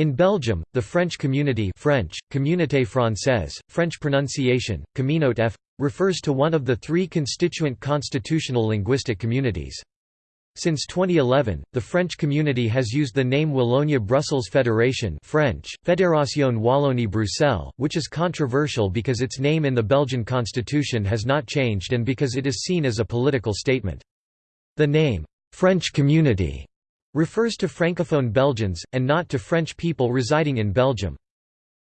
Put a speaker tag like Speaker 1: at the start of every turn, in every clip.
Speaker 1: In Belgium, the French community French, Communauté Française, French pronunciation, Communauté refers to one of the three constituent constitutional linguistic communities. Since 2011, the French community has used the name Wallonia-Brussels Federation French, Fédération Wallonie-Bruxelles, which is controversial because its name in the Belgian constitution has not changed and because it is seen as a political statement. The name, "'French Community' refers to Francophone Belgians, and not to French people residing in Belgium.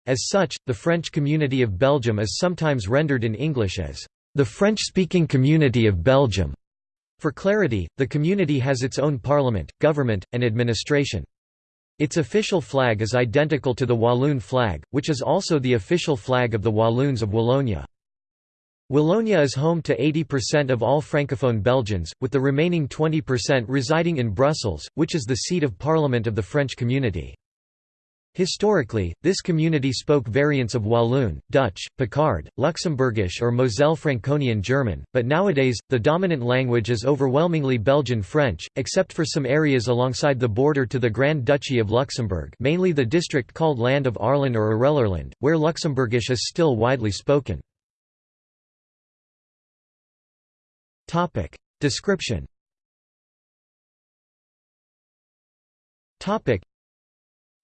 Speaker 1: As such, the French community of Belgium is sometimes rendered in English as, "...the French-speaking community of Belgium." For clarity, the community has its own parliament, government, and administration. Its official flag is identical to the Walloon flag, which is also the official flag of the Walloons of Wallonia. Wallonia is home to 80% of all Francophone Belgians, with the remaining 20% residing in Brussels, which is the seat of parliament of the French community. Historically, this community spoke variants of Walloon, Dutch, Picard, Luxembourgish or Moselle Franconian German, but nowadays, the dominant language is overwhelmingly Belgian French, except for some areas alongside the border to the Grand Duchy of Luxembourg mainly the district called Land of Arlon or Arelerland, where Luxembourgish is still widely spoken. Topic. Description Topic.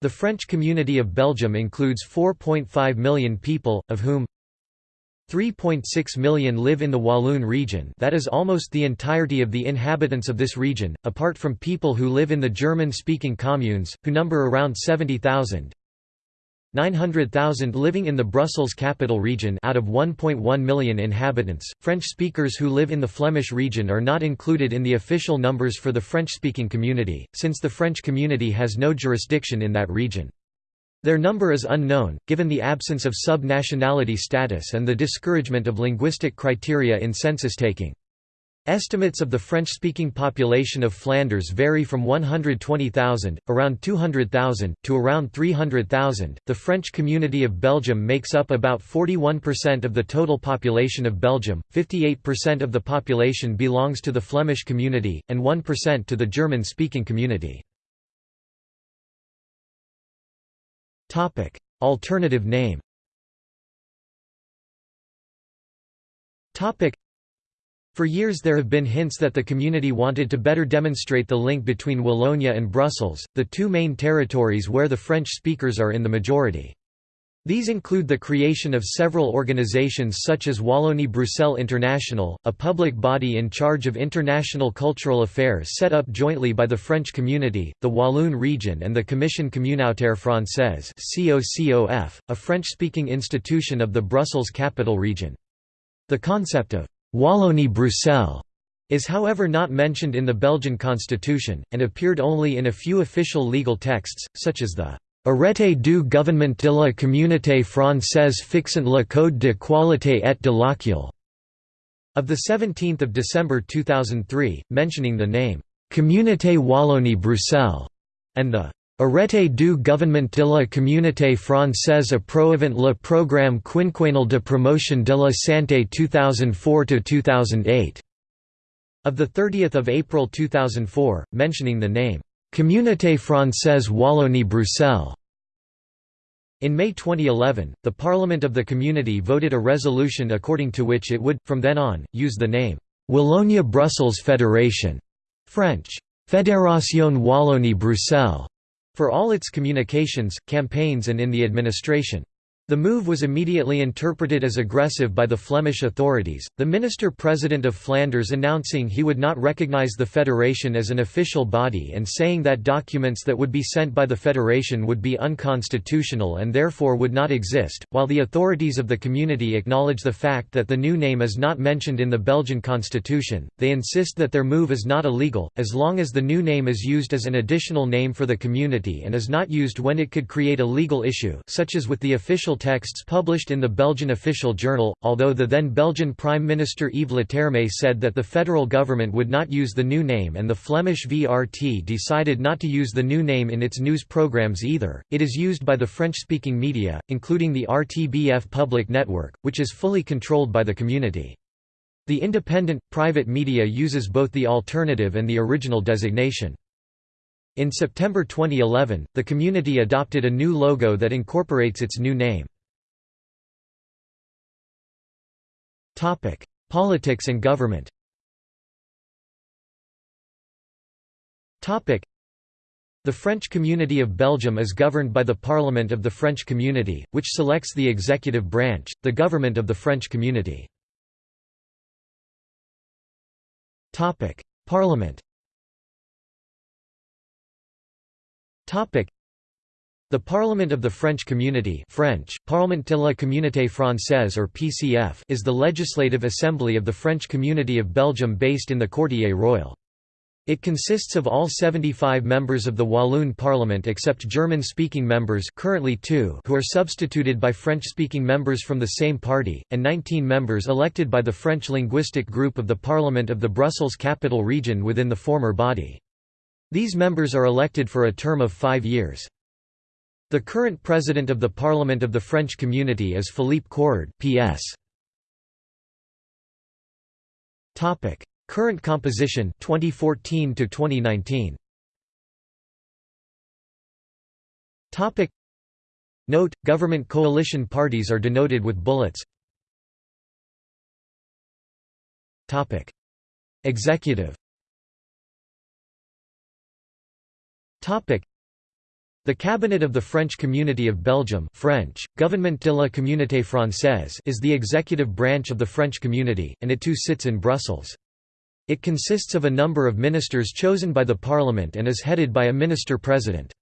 Speaker 1: The French community of Belgium includes 4.5 million people, of whom 3.6 million live in the Walloon region that is almost the entirety of the inhabitants of this region, apart from people who live in the German-speaking communes, who number around 70,000. 900,000 living in the Brussels capital region out of 1.1 million inhabitants. French speakers who live in the Flemish region are not included in the official numbers for the French-speaking community, since the French community has no jurisdiction in that region. Their number is unknown, given the absence of sub-nationality status and the discouragement of linguistic criteria in census taking. Estimates of the French-speaking population of Flanders vary from 120,000, around 200,000, to around 300,000. The French community of Belgium makes up about 41% of the total population of Belgium, 58% of the population belongs to the Flemish community, and 1% to the German-speaking community. Topic: Alternative name. Topic: for years there have been hints that the community wanted to better demonstrate the link between Wallonia and Brussels, the two main territories where the French speakers are in the majority. These include the creation of several organizations such as Wallonie-Bruxelles International, a public body in charge of international cultural affairs set up jointly by the French community, the Walloon region and the Commission communautaire française a French-speaking institution of the Brussels capital region. The concept of Wallonie-Bruxelles is however not mentioned in the Belgian constitution, and appeared only in a few official legal texts, such as the Arrêté du gouvernement de la communauté française fixant le code de qualité et de l'accueil of 17 December 2003, mentioning the name Communauté Wallonie-Bruxelles, and the Arrêté du gouvernement de la communauté française approuvant le programme quinquennal de promotion de la santé 2004–2008 of 30 April 2004, mentioning the name, Communauté française Wallonie-Bruxelles. In May 2011, the Parliament of the Community voted a resolution according to which it would, from then on, use the name, Wallonia-Brussels Federation French, Fédération Wallonie-Bruxelles for all its communications, campaigns and in the administration. The move was immediately interpreted as aggressive by the Flemish authorities, the minister-president of Flanders announcing he would not recognise the federation as an official body and saying that documents that would be sent by the federation would be unconstitutional and therefore would not exist, while the authorities of the community acknowledge the fact that the new name is not mentioned in the Belgian constitution, they insist that their move is not illegal, as long as the new name is used as an additional name for the community and is not used when it could create a legal issue such as with the official official texts published in the Belgian official journal, although the then Belgian Prime Minister Yves Leterme said that the federal government would not use the new name and the Flemish VRT decided not to use the new name in its news programs either. It is used by the French-speaking media, including the RTBF public network, which is fully controlled by the community. The independent, private media uses both the alternative and the original designation. In September 2011, the community adopted a new logo that incorporates its new name. Politics and government the French Community of Belgium is governed by the Parliament of the French Community, which selects the executive branch, the government of the French Community. Parliament the Parliament of the French Community French, Parlement de la Communauté Française or PCF is the legislative assembly of the French Community of Belgium based in the Quartier Royal. It consists of all 75 members of the Walloon Parliament except German-speaking members currently two who are substituted by French-speaking members from the same party, and 19 members elected by the French linguistic group of the Parliament of the Brussels Capital Region within the former body. These members are elected for a term of five years. The current president of the Parliament of the French Community is Philippe Courard PS. Current composition 2014 to 2019. Topic Note: Government coalition parties are denoted with bullets. Topic Executive the Cabinet of the French Community of Belgium French, Gouvernement de la Communauté Française is the executive branch of the French community, and it too sits in Brussels. It consists of a number of ministers chosen by the Parliament and is headed by a minister-president.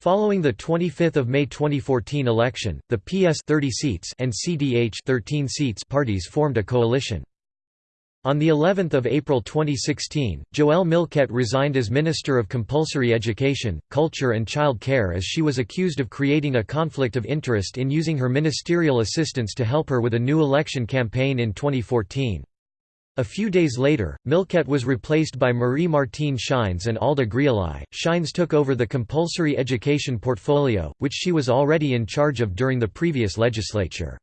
Speaker 1: Following the 25 May 2014 election, the PS 30 seats and CDH 13 seats parties formed a coalition. On the 11th of April 2016, Joëlle Milquet resigned as Minister of Compulsory Education, Culture and Child Care as she was accused of creating a conflict of interest in using her ministerial assistance to help her with a new election campaign in 2014. A few days later, Milquet was replaced by Marie-Martine Schyns and Alda Greoli. Schyns took over the compulsory education portfolio, which she was already in charge of during the previous legislature.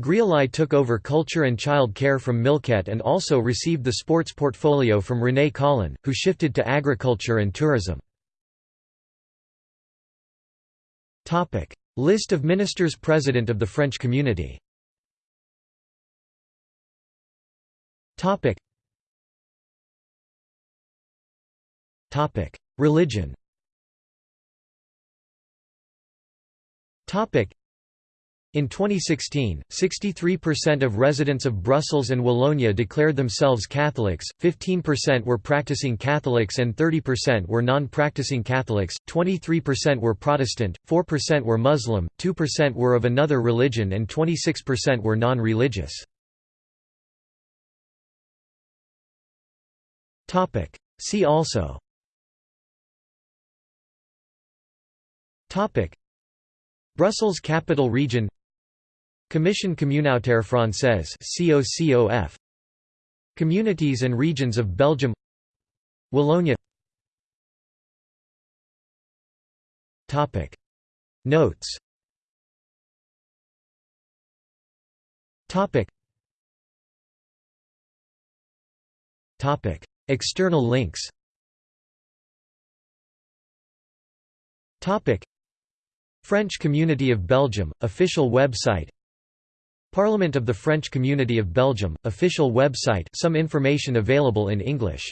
Speaker 1: Greoli took over culture and child care from Milquet and also received the sports portfolio from René Collin, who shifted to agriculture and tourism. List of ministers President of the French Community. Religion. In 2016, 63% of residents of Brussels and Wallonia declared themselves Catholics, 15% were practicing Catholics and 30% were non-practicing Catholics, 23% were Protestant, 4% were Muslim, 2% were of another religion and 26% were non-religious. See also. Brussels Capital Region Commission communautaire française COCOF Communities and regions of Belgium. Wallonia. Topic. Notes. Topic. Topic. External links. Topic. French Community of Belgium, official website Parliament of the French Community of Belgium, official website some information available in English